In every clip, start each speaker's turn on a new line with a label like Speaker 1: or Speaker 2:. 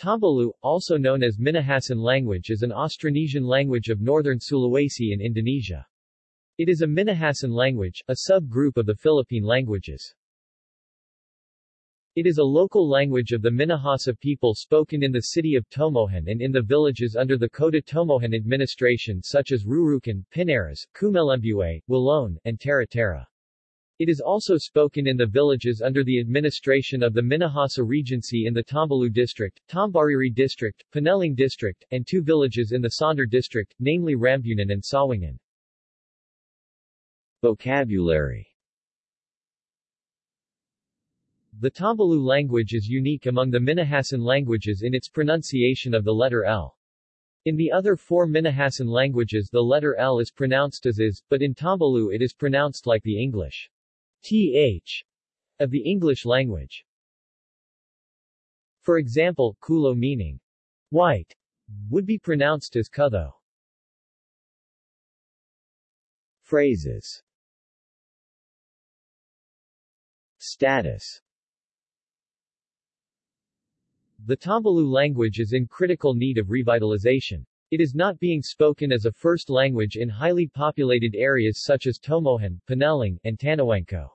Speaker 1: Tombulu, also known as Minahasan language is an Austronesian language of northern Sulawesi in Indonesia. It is a Minahasan language, a sub-group of the Philippine languages. It is a local language of the Minahasa people spoken in the city of Tomohon and in the villages under the Kota Tomohon administration such as Rurukan, Pinares, Kumelembue, Walloon, and Tara-Tara. It is also spoken in the villages under the administration of the Minahasa Regency in the Tombulu district, Tombariri district, Pineleng district, and two villages in the Sonder district, namely Rambunan and Sawangan. Vocabulary The Tombulu language is unique among the Minahasan languages in its pronunciation of the letter L. In the other four Minahasan languages the letter L is pronounced as is, but in Tombulu it is pronounced like the English th of the English language. For example, kulo meaning white would be pronounced as kutho. Phrases Status The Tombulu language is in critical need of revitalization. It is not being spoken as a first language in highly populated areas such as Tomohon, Pineleng, and Tanawangko.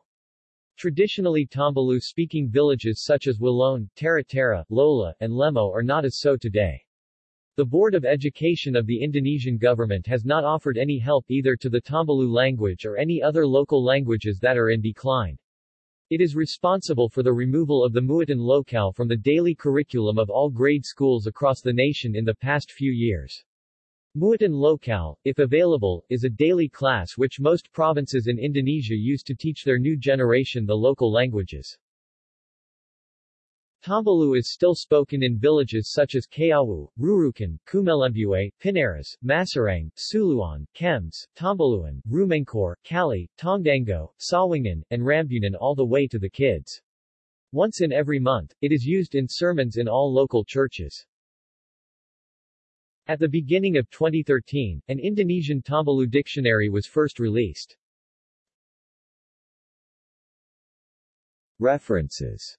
Speaker 1: Traditionally Tombulu-speaking villages such as Walloon, Tara-Tara, Lola, and Lemo are not as so today. The Board of Education of the Indonesian government has not offered any help either to the Tombulu language or any other local languages that are in decline. It is responsible for the removal of the Muatan Lokal from the daily curriculum of all grade schools across the nation in the past few years. Muatan Lokal, if available, is a daily class which most provinces in Indonesia use to teach their new generation the local languages. Tombulu is still spoken in villages such as Kayawu, Rurukan, Kumelembue, Pinares, Masarang, Suluan, Kems, Tambaluan, Rumengkor, Kali, Tongdango, Sawangan, and Rambunan all the way to the kids. Once in every month, it is used in sermons in all local churches. At the beginning of 2013, an Indonesian Tombulu dictionary was first released. References